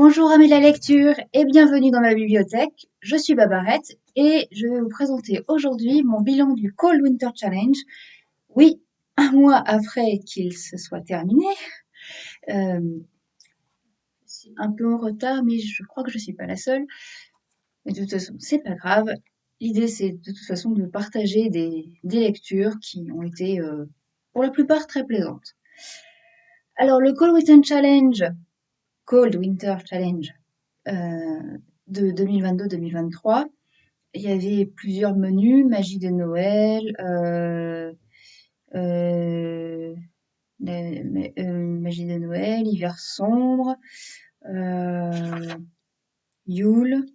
Bonjour amis de la lecture et bienvenue dans ma bibliothèque. Je suis Babarette et je vais vous présenter aujourd'hui mon bilan du Cold Winter Challenge. Oui, un mois après qu'il se soit terminé. Euh, un peu en retard, mais je crois que je ne suis pas la seule. Mais de toute façon, c'est pas grave. L'idée, c'est de toute façon de partager des, lectures qui ont été, euh, pour la plupart, très plaisantes. Alors, le Cold Winter Challenge, Cold Winter Challenge euh, de 2022-2023, il y avait plusieurs menus, magie de Noël, euh, euh, magie de Noël, hiver sombre, Yule,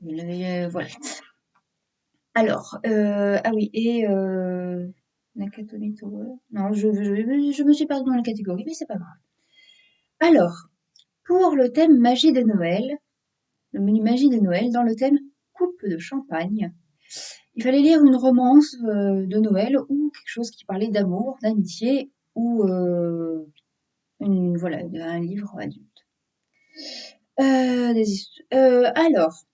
voilà. Alors, ah oui, et Nakatomi Tower. Non, je, je, me suis perdue dans la catégorie, mais c'est pas grave. Alors, pour le thème magie de Noël, le menu magie de Noël, dans le thème coupe de champagne, il fallait lire une romance euh, de Noël ou quelque chose qui parlait d'amour, d'amitié ou euh, voilà, un livre adulte. Euh, alors,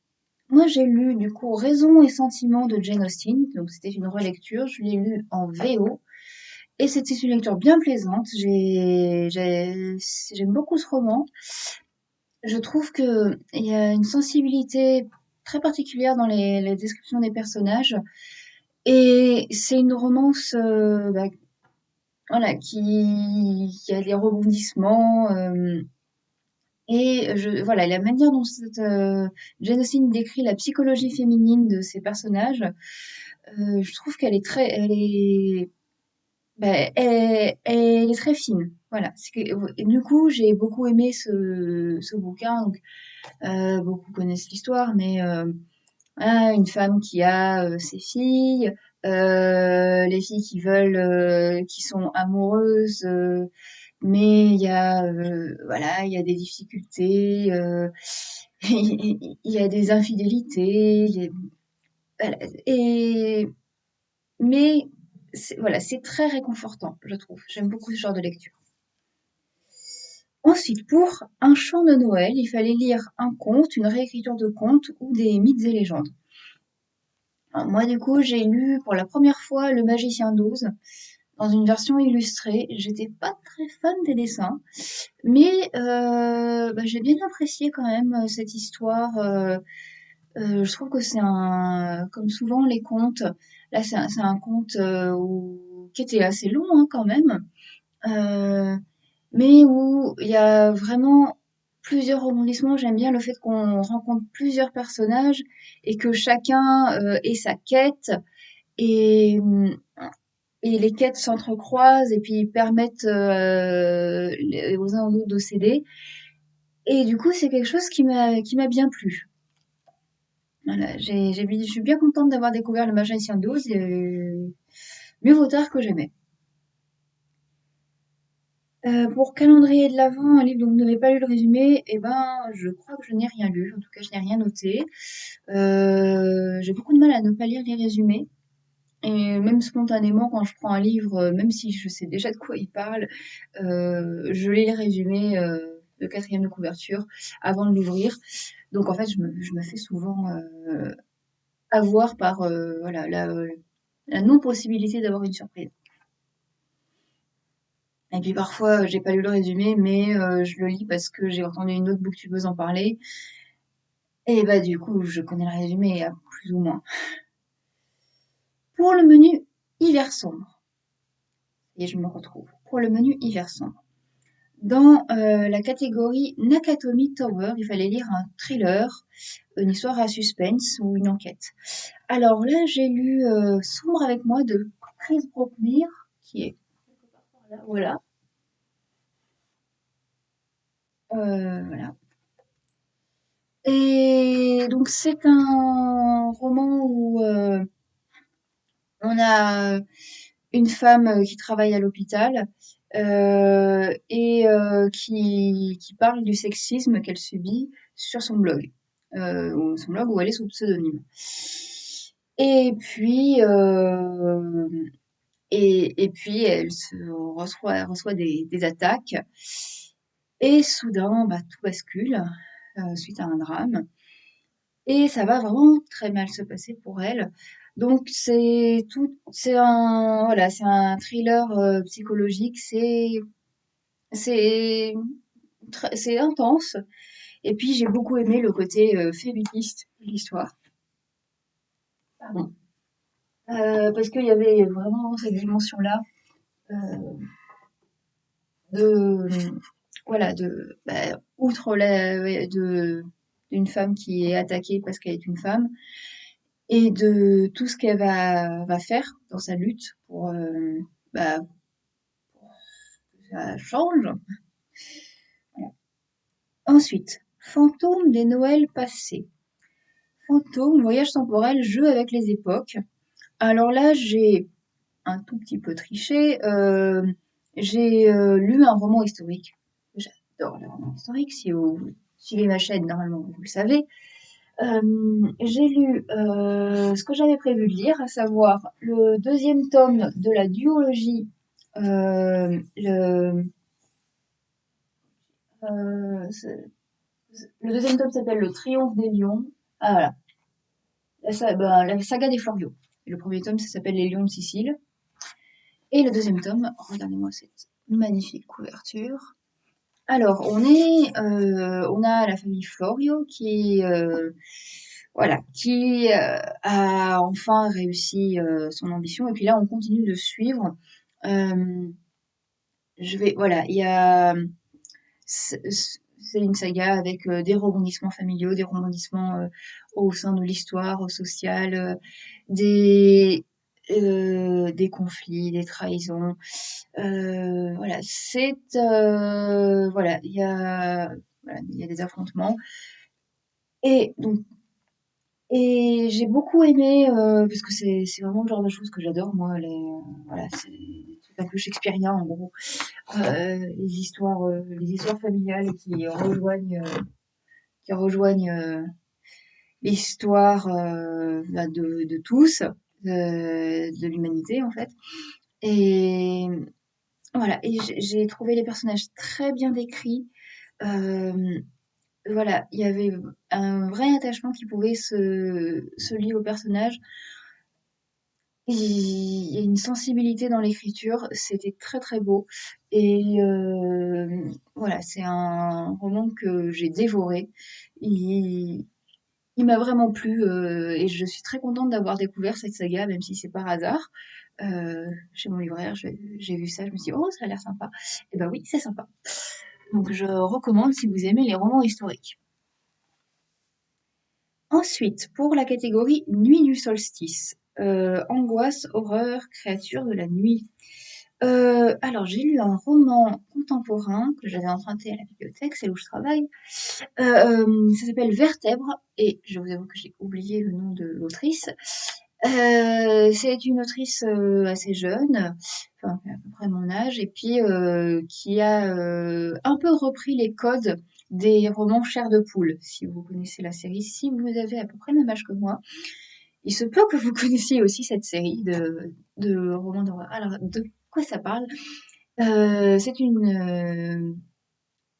moi j'ai lu du coup Raison et Sentiments de Jane Austen, donc c'était une relecture, je l'ai lu en VO. Et c'était une lecture bien plaisante. J'aime beaucoup ce roman. Je trouve qu'il y a une sensibilité très particulière dans les, descriptions des personnages. Et c'est une romance euh, bah, voilà, qui, a des rebondissements. Euh, et je, voilà, la manière dont cette, euh, Jane Austen décrit la psychologie féminine de ces personnages, je trouve qu'elle est très, elle est ben, elle, est très fine. Voilà. Du coup, j'ai beaucoup aimé ce, ce bouquin. Donc, euh, beaucoup connaissent l'histoire, mais euh, une femme qui a euh, ses filles, les filles qui veulent, qui sont amoureuses, mais il y a, voilà, il y a des difficultés, il y a des infidélités, voilà. et mais voilà, c'est très réconfortant, je trouve. J'aime beaucoup ce genre de lecture. Ensuite, pour un chant de Noël, il fallait lire un conte, une réécriture de conte ou des mythes et légendes. moi, du coup, j'ai lu pour la première fois Le Magicien d'Oz dans une version illustrée. J'étais pas très fan des dessins, mais euh, bah, j'ai bien apprécié quand même euh, cette histoire. Euh, je trouve que c'est un, comme souvent les contes, Là, c'est un, conte euh, qui était assez long hein, quand même, euh, mais où il y a vraiment plusieurs rebondissements. J'aime bien le fait qu'on rencontre plusieurs personnages et que chacun euh, ait sa quête et, les quêtes s'entrecroisent et puis permettent aux uns aux autres de s'aider. Et du coup, c'est quelque chose qui m'a bien plu. Voilà, j'ai, je suis bien contente d'avoir découvert le Magicien 12 et mieux vaut tard que jamais. Euh, pour calendrier de l'Avent, un livre dont vous n'avez pas lu le résumé, eh ben, je crois que je n'ai rien lu. En tout cas, je n'ai rien noté. Euh, j'ai beaucoup de mal à ne pas lire les résumés. Et même spontanément, quand je prends un livre, même si je sais déjà de quoi il parle, euh, je lis les résumés de quatrième de couverture avant de l'ouvrir. Donc en fait, je me, fais souvent euh, avoir par euh, voilà, la, non-possibilité d'avoir une surprise. Et puis parfois, j'ai pas lu le résumé, mais euh, je le lis parce que j'ai entendu une autre booktubeuse en parler. Et bah du coup, je connais le résumé plus ou moins. Pour le menu hiver sombre, et je me retrouve. Pour le menu hiver sombre, dans euh, la catégorie Nakatomi Tower, il fallait lire un thriller, une histoire à suspense ou une enquête. Alors là, j'ai lu euh, Sombre avec moi de Chris Brockmere, qui est voilà. Euh, voilà. Et donc c'est un roman où on a une femme qui travaille à l'hôpital euh, et euh, qui, parle du sexisme qu'elle subit sur son blog, euh, son blog où elle est sous pseudonyme. Et puis, et, puis elle reçoit, des, des, attaques. Et soudain, bah, tout bascule suite à un drame. Et ça va vraiment très mal se passer pour elle. Donc c'est tout, c'est un, voilà, c'est un thriller euh, psychologique. C'est, c'est, c'est intense. Et puis j'ai beaucoup aimé le côté euh, féministe de l'histoire. Pardon. Euh, parce qu'il y avait vraiment cette dimension-là de, voilà, de, bah, outre la, de, d'une femme qui est attaquée parce qu'elle est une femme, et de tout ce qu'elle va, faire dans sa lutte pour, euh, bah, que ça change. Ensuite, fantôme des Noëls passés. Fantôme, voyage temporel, jeu avec les époques. Alors là, j'ai un tout petit peu triché. Euh, j'ai euh, lu un roman historique. J'adore les romans historiques. Si vous suivez ma chaîne, normalement, vous le savez. Euh, j'ai lu euh, ce que j'avais prévu de lire, à savoir le deuxième tome de la duologie. euh, le, euh, le deuxième tome s'appelle Le Triomphe des Lions. Ah voilà, la, sa- ben, la saga des Floriaux. Le premier tome, ça s'appelle Les Lions de Sicile. Et le deuxième tome, regardez-moi cette magnifique couverture. Alors, on est, euh, on a la famille Florio qui, euh, voilà, qui euh, a enfin réussi son ambition. Et puis là, on continue de suivre. Je vais, voilà, il y a, c'est une saga avec des rebondissements familiaux, des rebondissements au sein de l'histoire sociale, des euh, des conflits, des trahisons. Euh, voilà, c'est euh, voilà, il y a voilà, il y a des affrontements. Et donc et j'ai beaucoup aimé euh, parce que c'est c'est vraiment le genre de choses que j'adore moi les euh, voilà c'est un peu shakespearien en gros. Euh, les histoires les histoires familiales qui rejoignent qui rejoignent l'histoire bah, de, de tous de, de l'humanité en fait et voilà et j'ai j'ai trouvé les personnages très bien décrits euh, voilà, il y avait un vrai attachement qui pouvait se, se lier au personnage. Il y a une sensibilité dans l'écriture, c'était très très beau. Et euh, voilà, c'est un roman que j'ai dévoré. Il, il m'a vraiment plu euh, et je suis très contente d'avoir découvert cette saga, même si c'est par hasard. Euh, chez mon libraire, j'ai vu ça, je me suis dit, oh, ça a l'air sympa. Et ben oui, c'est sympa. Donc je recommande si vous aimez les romans historiques. Ensuite, pour la catégorie Nuit du solstice, euh, angoisse, horreur, créature de la nuit. Euh, alors, j'ai lu un roman contemporain que j'avais emprunté à la bibliothèque, c'est où je travaille. Euh, ça s'appelle Vertèbre, et je vous avoue que j'ai oublié le nom de l'autrice. Euh, c'est une autrice euh, assez jeune, à peu près mon âge, et puis euh, qui a euh, un peu repris les codes des romans Chair de poule, si vous connaissez la série. Si vous avez à peu près le même âge que moi, il se peut que vous connaissiez aussi cette série de, romans d'horreur. De ça parle? Euh, C'est une, euh,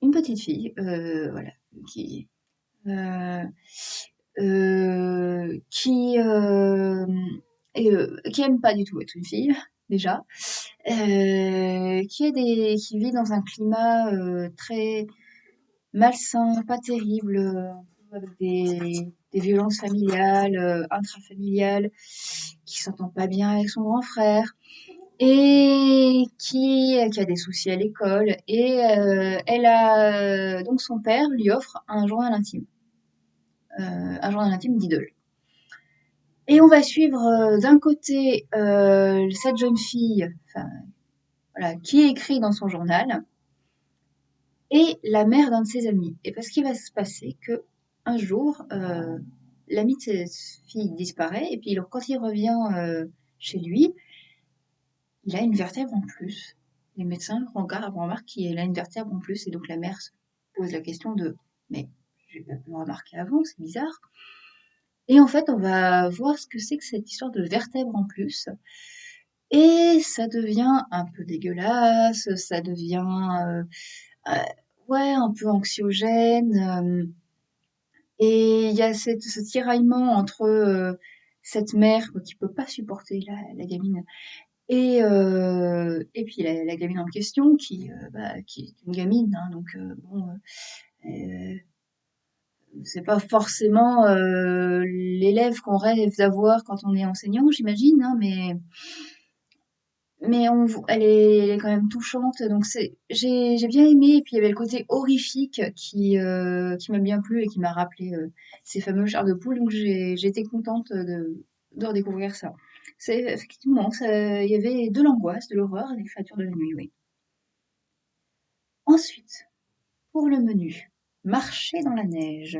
une petite fille, euh, voilà, qui, qui, aime pas du tout être une fille, déjà, qui, est des, qui vit dans un climat très malsain, pas terrible, avec des, violences familiales, intrafamiliales, qui s'entend pas bien avec son grand frère et qui, qui a des soucis à l'école. Et euh, elle a donc son père lui offre un journal intime, euh, un journal intime d'idole. Et on va suivre euh, d'un côté euh, cette jeune fille, voilà, qui écrit dans son journal, et la mère d'un de ses amis. Et parce qu'il va se passer que un jour, euh, l'ami de cette fille disparaît, et puis quand il revient euh, chez lui, il a une vertèbre en plus. Les médecins remarquent qu'il a une vertèbre en plus, et donc la mère se pose la question de mais j'ai pas pu remarquer avant, c'est bizarre. Et en fait, on va voir ce que c'est que cette histoire de vertèbre en plus. Et ça devient un peu dégueulasse, ça devient... euh, euh, un peu anxiogène. euh, et il y a ce tiraillement entre cette mère qui peut pas supporter la gamine et, euh, et puis la, la gamine en question qui, euh, bah, qui est une gamine, hein, donc euh, bon, euh, euh, c'est pas forcément l'élève qu'on rêve d'avoir quand on est enseignant, j'imagine, hein, mais mais on, elle est, elle est quand même touchante, donc c'est, j'ai, j'ai bien aimé. Et puis il y avait le côté horrifique qui, qui m'a bien plu et qui m'a rappelé ces fameux chars de poule. Donc j'ai, été contente de, de redécouvrir ça. Effectivement, il y avait de l'angoisse, de l'horreur des créatures de la nuit, oui. Ensuite, pour le menu, marcher dans la neige.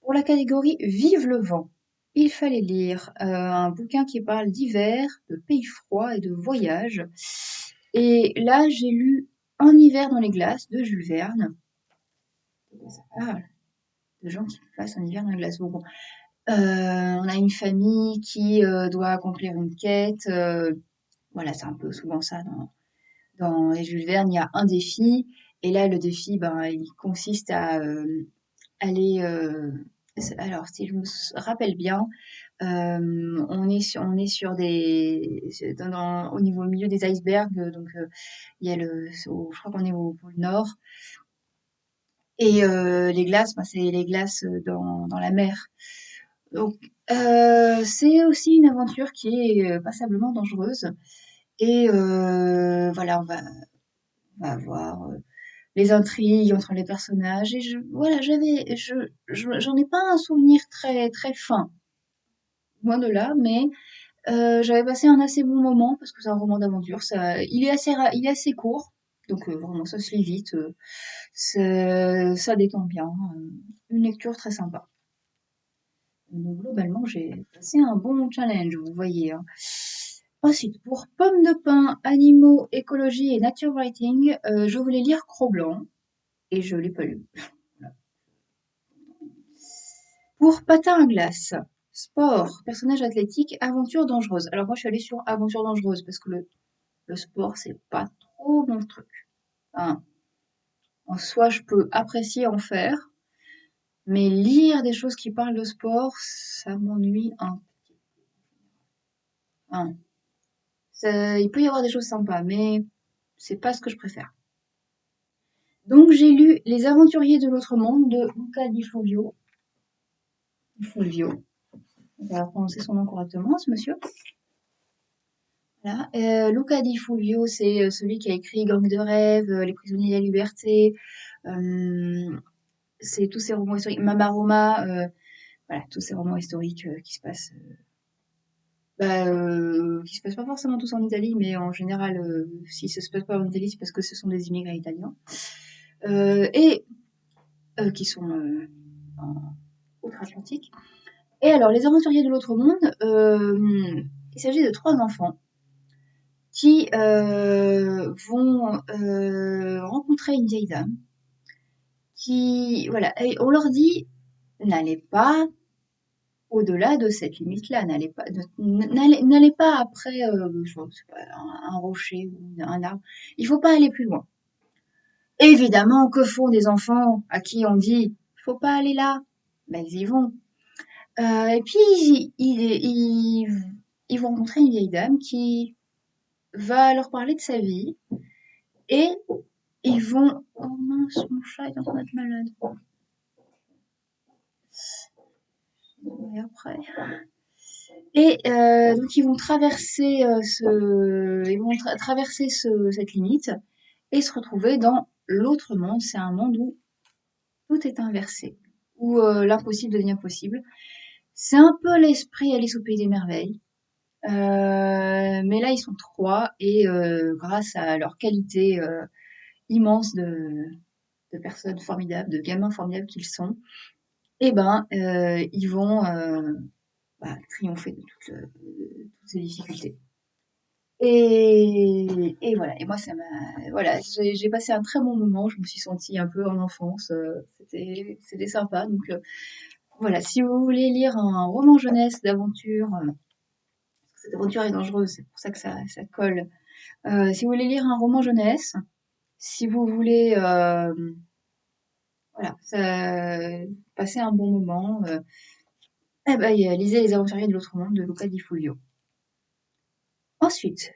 Pour la catégorie Vive le vent, il fallait lire euh, un bouquin qui parle d'hiver, de pays froids et de voyage. Et là, j'ai lu Un hiver dans les glaces de Jules Verne. Ça De gens qui passent un hiver dans les glaces. Bon, on a une famille qui euh, doit accomplir une quête. euh, voilà, c'est un peu souvent ça dans, les Jules Verne. Il y a un défi. Et là, le défi, ben, il consiste à euh, aller. euh, alors, si je me rappelle bien, euh, on est sur, des, au niveau au milieu des icebergs, euh, donc euh, il y a le, je crois qu'on est au pôle Nord, et euh, les glaces, ben, c'est les glaces euh, dans la mer. Donc euh, c'est aussi une aventure qui est euh, passablement dangereuse. Et euh, voilà, on va, on va voir euh, les intrigues entre les personnages. Et voilà, j'avais, je, je- j'en ai pas un souvenir très très fin, loin de là, mais j'avais passé un assez bon moment parce que c'est un roman d'aventure. Ça, il est assez, il est assez court, donc vraiment ça se lit vite. c'est- ça détend bien. une lecture très sympa. Donc globalement, j'ai passé un bon challenge, vous voyez. hein. Ensuite, pour Pommes de pain, animaux, écologie et nature writing, euh, je voulais lire Cro-Blanc et je l'ai pas lu. Pour Patin à glace, sport, personnage athlétique, aventure dangereuse. Alors moi, je suis allée sur aventure dangereuse parce que le Le sport, c'est pas trop mon truc. Hein. En soi, je peux apprécier en faire, mais lire des choses qui parlent de sport, ça m'ennuie un peu. Hein. Ça- il peut y avoir des choses sympas, mais c'est pas ce que je préfère. Donc j'ai lu Les Aventuriers de l'autre monde de Luca Di Fulvio. Fulvio. On va prononcer son nom correctement, ce monsieur. Voilà. Euh, Luca Di Fulvio, c'est euh, celui qui a écrit Gang de rêve, euh, Les prisonniers de la liberté, c'est tous ces romans historiques. Mamaroma, euh, voilà, tous ces romans historiques euh, qui se passent, euh, bah, qui se passent pas forcément tous en Italie, mais en général, si ça se passe pas en Italie, c'est parce que ce sont des immigrés italiens. Et qui sont en outre-Atlantique. Et alors, les aventuriers de l'autre monde, il s'agit de trois enfants qui euh, vont euh, rencontrer une vieille dame qui, voilà, et on leur dit, n'allez pas au-delà de cette limite-là, n'allez pas, n'allez pas après euh, je un rocher ou un arbre. Il faut pas aller plus loin. Évidemment, que font des enfants à qui on dit, faut pas aller là? Ben, ils y vont. Euh, et puis, ils, ils, ils, ils vont rencontrer une vieille dame qui va leur parler de sa vie et ils vont, oh mince, mon chat est en train d'être malade. Et après. Et euh, donc ils vont traverser euh, ce, ils vont tra- traverser ce- cette limite et se retrouver dans l'autre monde. C'est un monde où tout est inversé, où euh, l'impossible devient possible. C'est un peu l'esprit Alice au pays des merveilles. Mais là ils sont trois et grâce à leur qualité immense de, personnes formidables, de gamins formidables qu'ils sont, eh ben euh, ils vont euh, bah, triompher de toutes, toutes ces difficultés. Et, et voilà. Et moi, ça m'a, voilà, j'ai passé un très bon moment. Je me suis sentie un peu en enfance. euh, C'était, sympa. Donc euh, voilà. Si vous voulez lire un roman jeunesse d'aventure, euh, cette aventure est dangereuse. C'est pour ça que ça, ça colle. Euh, si vous voulez lire un roman jeunesse, si vous voulez euh, voilà, ça passait un bon moment. euh. Eh ben, lisez Les Aventuriers de l'autre monde de Luca Di Fulvio. Ensuite,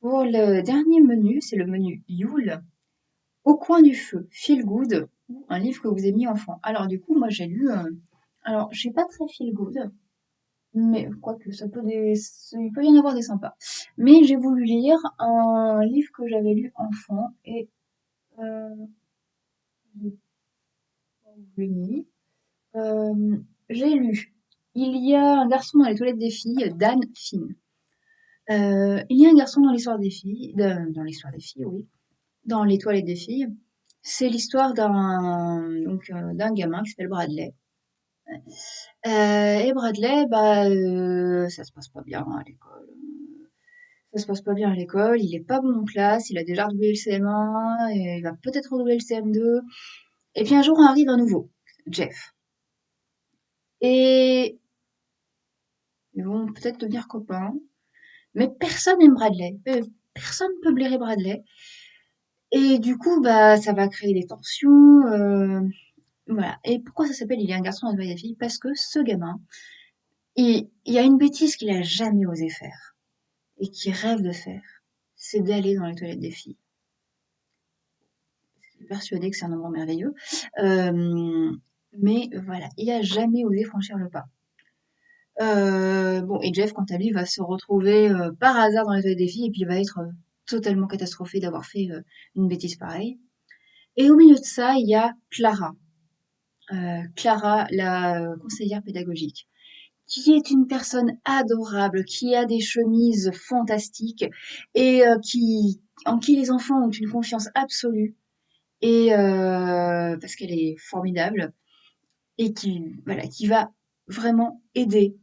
pour le dernier menu, c'est le menu Yule. Au coin du feu, Feel Good, un livre que vous avez mis enfant. Alors du coup, moi j'ai lu. euh, alors, je pas très Feel Good, mais quoique ça peut des, il peut y en avoir des sympas. Mais j'ai voulu lire un livre que j'avais lu enfant et euh. Euh, j'ai lu. Il y a un garçon dans les toilettes des filles, Dan Finn. Euh, il y a un garçon dans l'histoire des filles, dans l'histoire des filles, oui, dans les toilettes des filles. C'est l'histoire d'un gamin qui s'appelle Bradley. Et Bradley, bah, ça se passe pas bien à l'école. Ça se passe pas bien à l'école, il est pas bon en classe, il a déjà redoublé le CM1, et il va peut-être redoubler le CM2. Et puis un jour arrive un nouveau, Jeff. Et ils vont peut-être devenir copains, mais personne n'aime Bradley. Euh, Personne ne peut blairer Bradley. Et du coup, bah, ça va créer des tensions. euh, voilà. Et pourquoi ça s'appelle Il y a un garçon dans la fille Parce que ce gamin, il, il y a une bêtise qu'il a jamais osé faire et qu'il rêve de faire, c'est d'aller dans les toilettes des filles. Il est persuadé que c'est un endroit merveilleux. Euh, mais voilà, il a jamais osé franchir le pas. Euh, bon, et Jeff, quant à lui, va se retrouver euh, par hasard dans les toilettes des filles et puis il va être totalement catastrophé d'avoir fait une bêtise pareille. Et au milieu de ça, il y a Clara. Clara, la conseillère pédagogique, qui est une personne adorable, qui a des chemises fantastiques et euh, qui, en qui les enfants ont une confiance absolue. Et euh, parce qu'elle est formidable et qui, voilà, qui va vraiment aider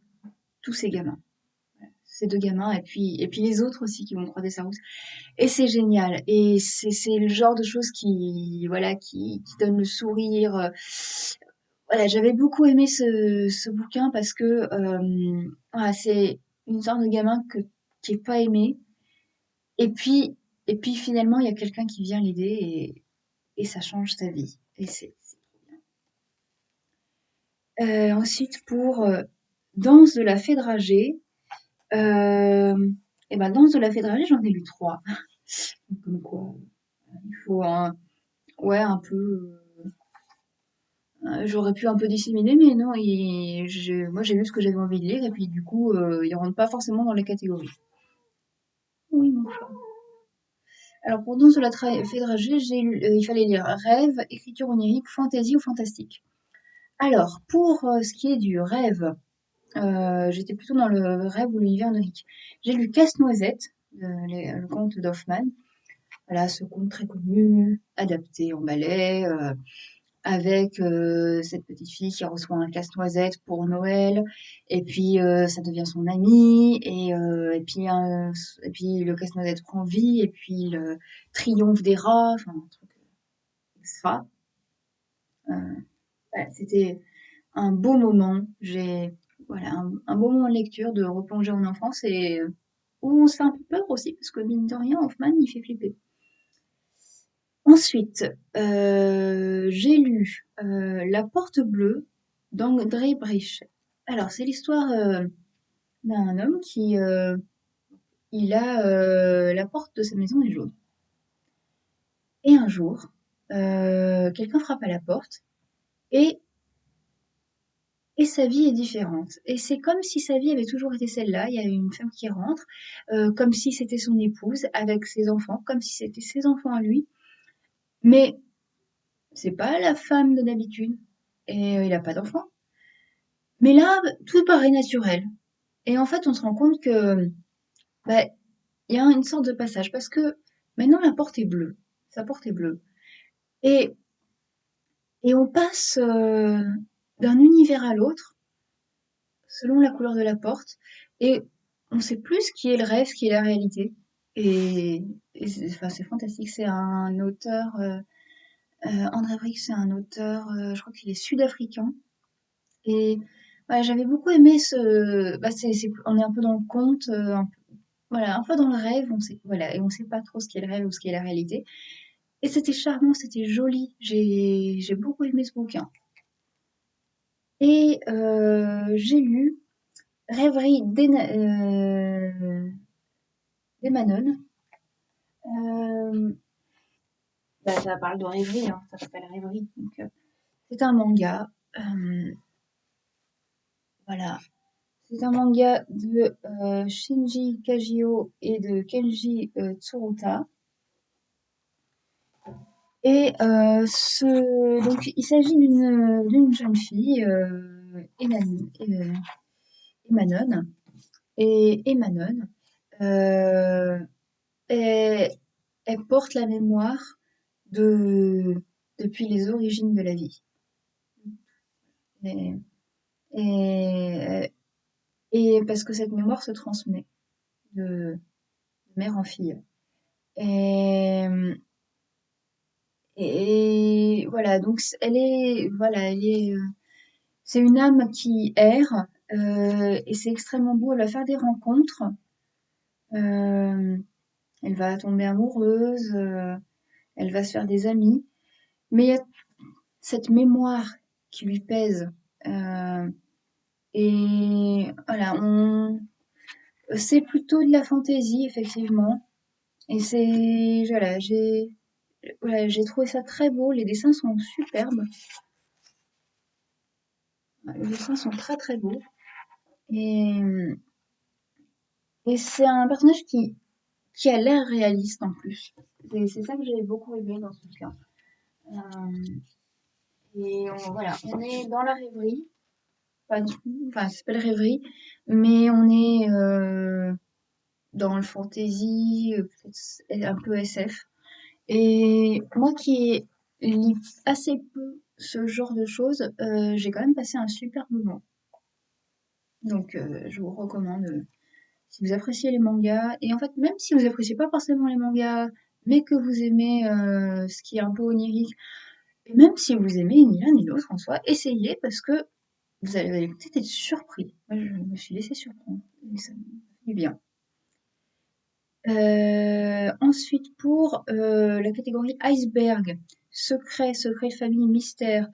tous ces gamins. Ces deux gamins et puis, et puis les autres aussi qui vont croiser sa route. Et c'est génial. Et c'est, le genre de choses qui, voilà, qui, qui donne le sourire. Euh, Voilà, j'avais beaucoup aimé ce, ce bouquin parce que euh, voilà, c'est une sorte de gamin que, qui est pas aimé. Et puis, et puis finalement, il y a quelqu'un qui vient l'aider et, et ça change sa vie. Et c'est, bien. Euh, ensuite, pour euh, Danse de la fée dragée, euh, et ben Danse de la fée j'en ai lu trois. Comme quoi, il faut un, ouais, un peu. Euh, J'aurais pu un peu disséminer, mais non, il, moi j'ai lu ce que j'avais envie de lire, et puis du coup, euh, ils rentrent pas forcément dans les catégories. Oui, mon chat. Alors pour Danse de la tra- fée dragée, j'ai lu- euh, il fallait lire rêve, écriture onirique, fantaisie ou fantastique. Alors, pour euh, ce qui est du rêve, euh, j'étais plutôt dans le rêve ou l'univers onirique. J'ai lu Casse-Noisette, les- le conte d'Hoffmann. Voilà, ce conte très connu, adapté en ballet, avec euh, cette petite fille qui reçoit un casse-noisette pour Noël, et puis euh, ça devient son ami, et, euh, et puis euh, et puis le casse-noisette prend vie, et puis le triomphe des rats, enfin un truc extra. Euh, voilà, c'était un beau moment. J'ai voilà un, un beau moment de lecture, de replonger en enfance et euh, où on se fait un peu peur aussi parce que mine de rien, Hoffman il fait flipper. Ensuite, euh, j'ai lu euh, La Porte Bleue d'André Brecht. Alors, c'est l'histoire euh, d'un homme qui il a la porte de sa maison est jaune. Et un jour, quelqu'un frappe à la porte et et sa vie est différente. Et c'est comme si sa vie avait toujours été celle-là. Il y a une femme qui rentre, comme si c'était son épouse avec ses enfants, comme si c'était ses enfants à lui. Mais c'est pas la femme de d'habitude. Et euh, il a pas d'enfants. Mais là, tout paraît naturel. Et en fait, on se rend compte que, bah, il y a une sorte de passage parce que maintenant la porte est bleue. Sa porte est bleue. Et, et on passe euh, d'un univers à l'autre selon la couleur de la porte. Et on sait plus ce qui est le rêve, ce qui est la réalité. Et, c'est fantastique. C'est un auteur, euh, euh, André Vrick, c'est un auteur, euh, je crois qu'il est sud-africain. Et voilà, j'avais beaucoup aimé ce. Bah, on est un peu dans le conte, un voilà, un peu dans le rêve. Voilà, et on sait pas trop ce qui est le rêve ou ce qui est la réalité. Et c'était charmant, c'était joli. J'ai beaucoup aimé ce bouquin. Et j'ai lu Rêverie euh, d'Emanon. Euh, bah, ça parle de rêverie, hein, ça s'appelle Rêverie. Euh, c'est un manga. euh, voilà. C'est un manga de euh, Shinji Kagio et de Kenji Tsuruta. Et ce, donc, il s'agit d'une jeune fille, Emanon. Et Emanon, euh, elle, elle porte la mémoire de depuis les origines de la vie. Et, parce que cette mémoire se transmet de, mère en fille. Et, et voilà, donc elle est, voilà, elle est, euh, c'est une âme qui erre euh, et c'est extrêmement beau. Elle va faire des rencontres, euh, elle va tomber amoureuse, euh, elle va se faire des amis, mais il y a cette mémoire qui lui pèse. euh, et voilà, on, c'est plutôt de la fantaisie effectivement. Et c'est, voilà, j'ai, voilà, j'ai trouvé ça très beau. Les dessins sont superbes. Les dessins sont très très beaux. Et, et c'est un personnage qui, qui a l'air réaliste en plus. C'est c'est ça que j'ai beaucoup aimé dans ce bouquin. Euh, et on, voilà, on est dans la rêverie. Pas du tout, enfin, ça s'appelle rêverie, mais on est euh, dans le fantasy, euh, un peu SF. Et moi qui lis assez peu ce genre de choses, euh, j'ai quand même passé un super moment. Donc, euh, je vous recommande, euh, si vous appréciez les mangas, et en fait, même si vous appréciez pas forcément les mangas, mais que vous aimez euh, ce qui est un peu onirique, et même si vous aimez ni l'un ni l'autre en soi, essayez parce que vous allez, peut-être être surpris. Moi, je me suis laissée surprendre, et ça me fait bien. Euh, ensuite, pour euh, la catégorie iceberg, secret, secret de famille, mystère,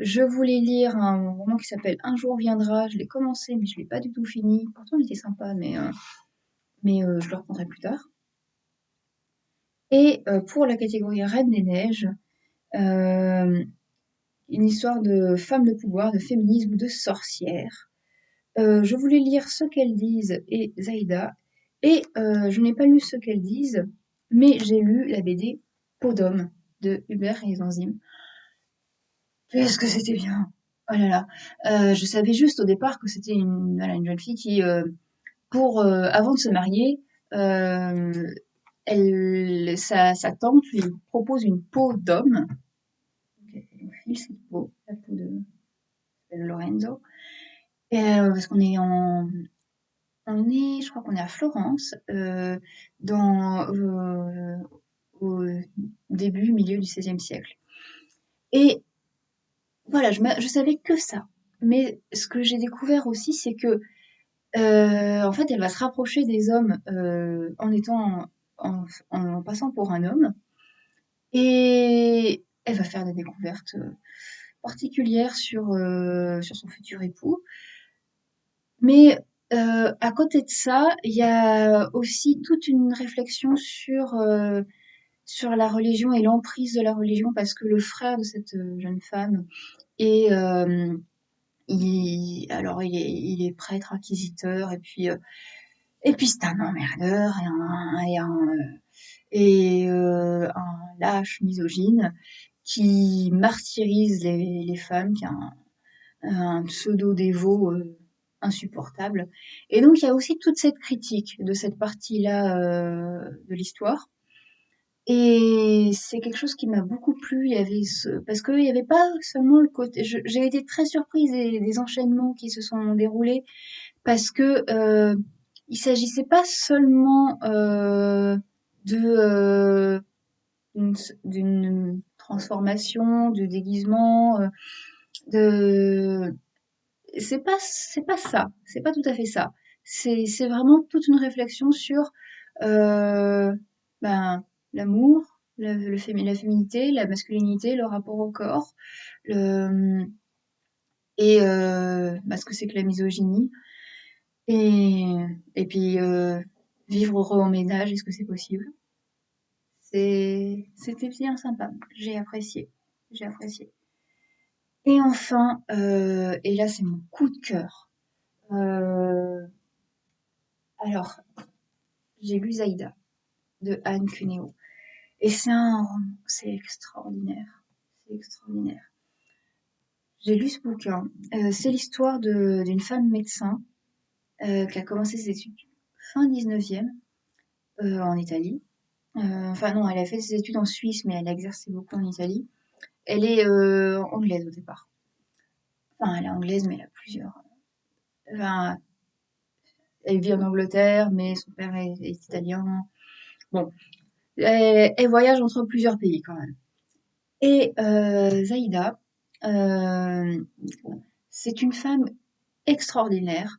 je voulais lire un roman qui s'appelle Un jour viendra. Je l'ai commencé, mais je l'ai pas du tout fini. Pourtant, il était sympa, mais, euh, euh, je le reprendrai plus tard. Et euh, pour la catégorie Reine des Neiges, une histoire de femmes de pouvoir, de féminisme, de sorcières. Euh, je voulais lire Ce qu'elles disent et Zaïda, et je n'ai pas lu Ce qu'elles disent, mais j'ai lu la BD Peau d'homme de Hubert et les. Qu'est-ce que c'était bien! Oh là là, euh, je savais juste au départ que c'était une, voilà, une jeune fille qui, euh, pour euh, avant de se marier, euh, elle, sa, sa tante lui propose une peau d'homme. File cette peau, la peau de, de Lorenzo. Et, euh, parce qu'on est en, on est, je crois qu'on est à Florence, euh, dans, euh, au début, milieu du XVIe siècle. Et voilà, je, je savais que ça. Mais ce que j'ai découvert aussi, c'est que euh, en fait, elle va se rapprocher des hommes euh, en étant en, passant pour un homme, et elle va faire des découvertes particulières sur euh, sur son futur époux. Mais euh, à côté de ça, il y a aussi toute une réflexion sur euh, sur la religion et l'emprise de la religion, parce que le frère de cette jeune femme est euh, est, il est prêtre inquisiteur et puis euh, et c'est un emmerdeur et un euh, lâche misogyne qui martyrise les, femmes, qui a un, pseudo dévot euh, insupportable. Et donc il y a aussi toute cette critique de cette partie-là euh, de l'histoire. Et c'est quelque chose qui m'a beaucoup plu. Il y avait ce... Parce qu'il n'y avait pas seulement le côté. J'ai été très surprise des, enchaînements qui se sont déroulés parce que euh, il s'agissait pas seulement euh, de euh, d'une transformation, de déguisement, euh, de c'est pas c'est pas ça, c'est pas tout à fait ça. C'est c'est vraiment toute une réflexion sur euh, ben l'amour, la, féminité, la masculinité, le rapport au corps, le, et euh, bah, ce que c'est que la misogynie. Et, et puis euh, vivre heureux en ménage, est-ce que c'est possible? C'était bien sympa, j'ai apprécié, j'ai apprécié. Et enfin, euh, et là c'est mon coup de cœur. Euh, alors, j'ai lu Zaïda de Anne Cuneo. Et c'est un c'est extraordinaire. C'est extraordinaire. J'ai lu ce bouquin. Euh, c'est l'histoire d'une femme médecin euh, qui a commencé ses études fin 19e euh, en Italie. enfin non, elle a fait ses études en Suisse, mais elle a exercé beaucoup en Italie. Elle est anglaise au départ. Enfin, elle est anglaise, mais elle a plusieurs. Enfin, elle vit en Angleterre, mais son père est, italien. Bon, elle, voyage entre plusieurs pays quand même. Et euh, Zaïda, euh, c'est une femme extraordinaire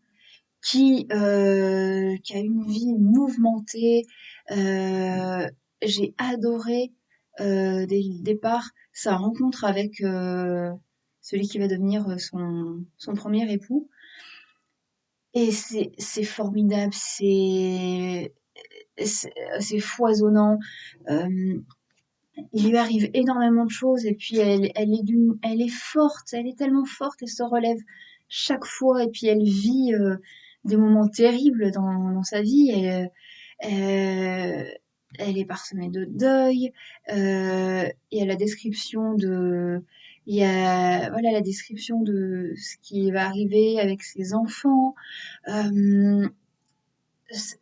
qui, euh, qui a une vie mouvementée. Euh, j'ai adoré dès le départ sa rencontre avec celui qui va devenir son, son premier époux. Et c'est formidable, c'est c'est foisonnant. Euh, il lui arrive énormément de choses et puis elle, est d'une, elle est forte, elle est tellement forte, elle se relève chaque fois et puis elle vit euh, des moments terribles dans, sa vie. Euh, elle est parsemée de deuil. Il y a la description de, voilà la description de ce qui va arriver avec ses enfants.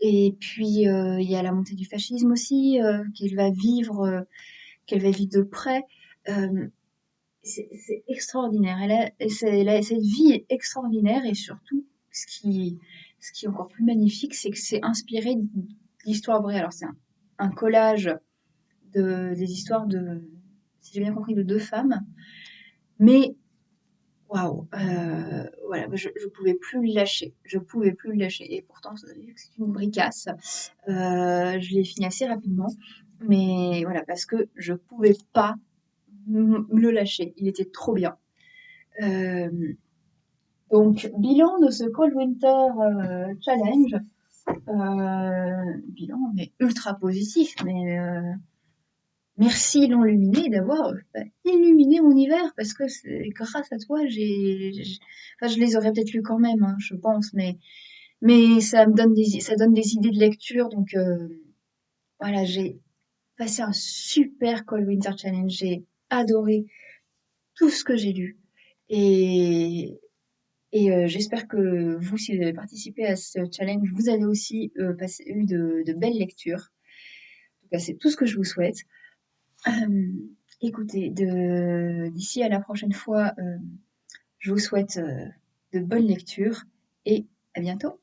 Et puis euh, il y a la montée du fascisme aussi euh, qu'elle va vivre, euh, qu'elle va vivre de près. c'est extraordinaire. Cette vie est extraordinaire et surtout ce qui, ce qui est encore plus magnifique, c'est que c'est inspiré d'histoires vraies. Alors c'est un, collage de, des histoires de, si j'ai bien compris, de deux femmes, mais waouh, euh, voilà, je, je pouvais plus le lâcher, je pouvais plus le lâcher. Et pourtant, c'est une bricasse. Euh, je l'ai fini assez rapidement, mais voilà, parce que je pouvais pas le lâcher. Il était trop bien. Euh, donc, bilan de ce Cold Winter Challenge. bilan, mais ultra positif, mais Merci l'enluminé d'avoir bah, illuminé mon hiver parce que grâce à toi, j'ai, enfin, je les aurais peut-être lus quand même, hein, je pense, mais mais ça me donne des ça donne des idées de lecture, donc euh, voilà, j'ai passé un super Cold Winter Challenge, j'ai adoré tout ce que j'ai lu et et euh, j'espère que vous, si vous avez participé à ce challenge, vous avez aussi euh, passé, eu de, de belles lectures. En tout cas, c'est tout ce que je vous souhaite. Euh, écoutez, d'ici à la prochaine fois, euh, je vous souhaite euh, de bonnes lectures et à bientôt.